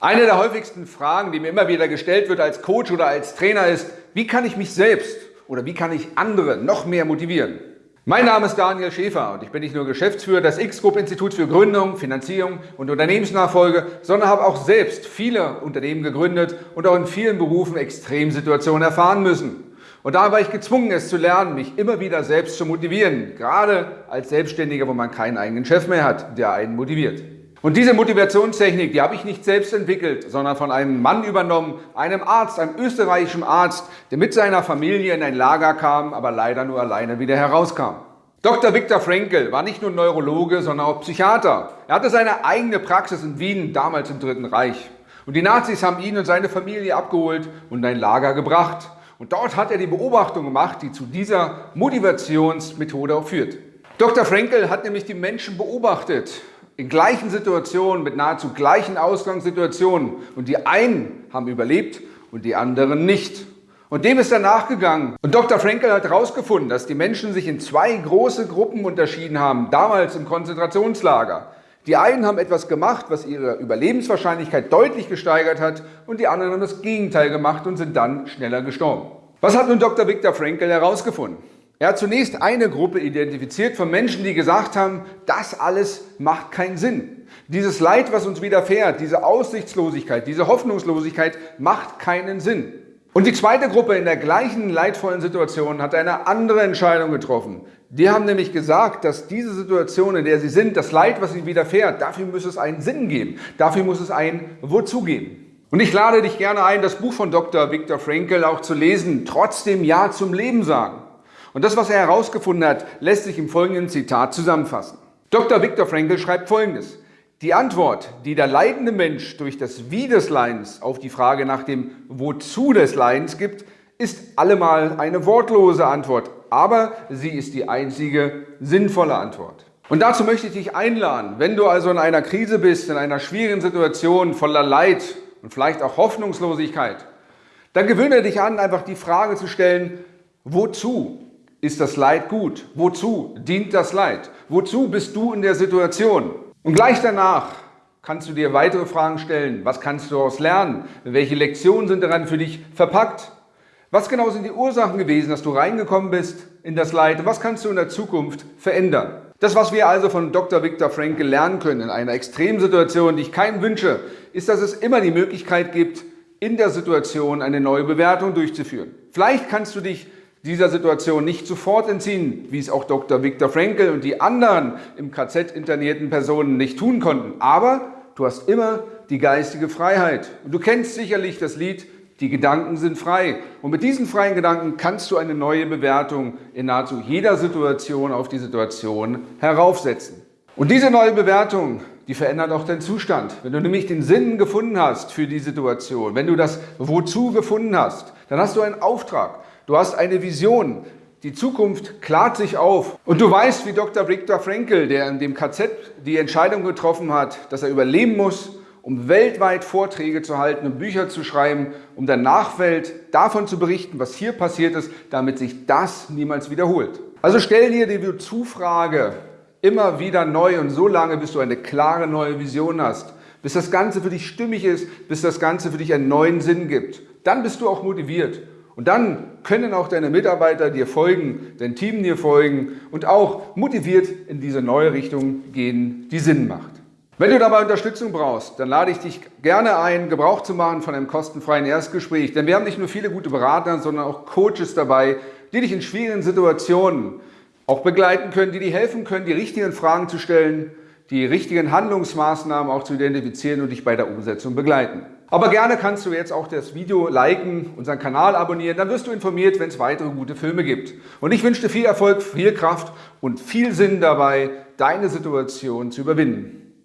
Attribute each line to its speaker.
Speaker 1: Eine der häufigsten Fragen, die mir immer wieder gestellt wird als Coach oder als Trainer ist, wie kann ich mich selbst oder wie kann ich andere noch mehr motivieren? Mein Name ist Daniel Schäfer und ich bin nicht nur Geschäftsführer des X-Group Instituts für Gründung, Finanzierung und Unternehmensnachfolge, sondern habe auch selbst viele Unternehmen gegründet und auch in vielen Berufen Extremsituationen erfahren müssen. Und da war ich gezwungen, es zu lernen, mich immer wieder selbst zu motivieren, gerade als Selbstständiger, wo man keinen eigenen Chef mehr hat, der einen motiviert. Und diese Motivationstechnik, die habe ich nicht selbst entwickelt, sondern von einem Mann übernommen, einem Arzt, einem österreichischen Arzt, der mit seiner Familie in ein Lager kam, aber leider nur alleine wieder herauskam. Dr. Viktor Frankl war nicht nur Neurologe, sondern auch Psychiater. Er hatte seine eigene Praxis in Wien, damals im Dritten Reich. Und die Nazis haben ihn und seine Familie abgeholt und in ein Lager gebracht. Und dort hat er die Beobachtung gemacht, die zu dieser Motivationsmethode auch führt. Dr. Frankl hat nämlich die Menschen beobachtet in gleichen Situationen, mit nahezu gleichen Ausgangssituationen. Und die einen haben überlebt und die anderen nicht. Und dem ist er nachgegangen. Und Dr. Frankel hat herausgefunden, dass die Menschen sich in zwei große Gruppen unterschieden haben, damals im Konzentrationslager. Die einen haben etwas gemacht, was ihre Überlebenswahrscheinlichkeit deutlich gesteigert hat und die anderen haben das Gegenteil gemacht und sind dann schneller gestorben. Was hat nun Dr. Viktor Frankl herausgefunden? Er hat zunächst eine Gruppe identifiziert von Menschen, die gesagt haben, das alles macht keinen Sinn. Dieses Leid, was uns widerfährt, diese Aussichtslosigkeit, diese Hoffnungslosigkeit macht keinen Sinn. Und die zweite Gruppe in der gleichen leidvollen Situation hat eine andere Entscheidung getroffen. Die haben nämlich gesagt, dass diese Situation, in der sie sind, das Leid, was ihnen widerfährt, dafür muss es einen Sinn geben. Dafür muss es ein Wozu geben. Und ich lade dich gerne ein, das Buch von Dr. Viktor Frankl auch zu lesen, trotzdem Ja zum Leben sagen. Und das, was er herausgefunden hat, lässt sich im folgenden Zitat zusammenfassen. Dr. Viktor Frankl schreibt folgendes. Die Antwort, die der leidende Mensch durch das Wie des Leidens auf die Frage nach dem Wozu des Leidens gibt, ist allemal eine wortlose Antwort, aber sie ist die einzige sinnvolle Antwort. Und dazu möchte ich dich einladen, wenn du also in einer Krise bist, in einer schwierigen Situation voller Leid und vielleicht auch Hoffnungslosigkeit, dann gewöhne dich an, einfach die Frage zu stellen, wozu ist das Leid gut? Wozu dient das Leid? Wozu bist du in der Situation? Und gleich danach kannst du dir weitere Fragen stellen. Was kannst du daraus lernen? Welche Lektionen sind daran für dich verpackt? Was genau sind die Ursachen gewesen, dass du reingekommen bist in das Leid? Was kannst du in der Zukunft verändern? Das, was wir also von Dr. Viktor Frankl lernen können in einer Extremsituation, die ich keinem wünsche, ist, dass es immer die Möglichkeit gibt, in der Situation eine neue Bewertung durchzuführen. Vielleicht kannst du dich dieser Situation nicht sofort entziehen, wie es auch Dr. Viktor Frankl und die anderen im KZ internierten Personen nicht tun konnten. Aber du hast immer die geistige Freiheit. Und du kennst sicherlich das Lied die Gedanken sind frei. Und mit diesen freien Gedanken kannst du eine neue Bewertung in nahezu jeder Situation auf die Situation heraufsetzen. Und diese neue Bewertung, die verändert auch deinen Zustand. Wenn du nämlich den Sinn gefunden hast für die Situation, wenn du das Wozu gefunden hast, dann hast du einen Auftrag. Du hast eine Vision. Die Zukunft klart sich auf. Und du weißt, wie Dr. Viktor Frankl, der in dem KZ die Entscheidung getroffen hat, dass er überleben muss, um weltweit Vorträge zu halten und Bücher zu schreiben, um der Nachwelt davon zu berichten, was hier passiert ist, damit sich das niemals wiederholt. Also stell dir die Wozu-Frage immer wieder neu und so lange, bis du eine klare neue Vision hast, bis das Ganze für dich stimmig ist, bis das Ganze für dich einen neuen Sinn gibt. Dann bist du auch motiviert und dann können auch deine Mitarbeiter dir folgen, dein Team dir folgen und auch motiviert in diese neue Richtung gehen, die Sinn macht. Wenn du dabei Unterstützung brauchst, dann lade ich dich gerne ein, Gebrauch zu machen von einem kostenfreien Erstgespräch. Denn wir haben nicht nur viele gute Berater, sondern auch Coaches dabei, die dich in schwierigen Situationen auch begleiten können, die dir helfen können, die richtigen Fragen zu stellen, die richtigen Handlungsmaßnahmen auch zu identifizieren und dich bei der Umsetzung begleiten. Aber gerne kannst du jetzt auch das Video liken, unseren Kanal abonnieren, dann wirst du informiert, wenn es weitere gute Filme gibt. Und ich wünsche dir viel Erfolg, viel Kraft und viel Sinn dabei, deine Situation zu überwinden.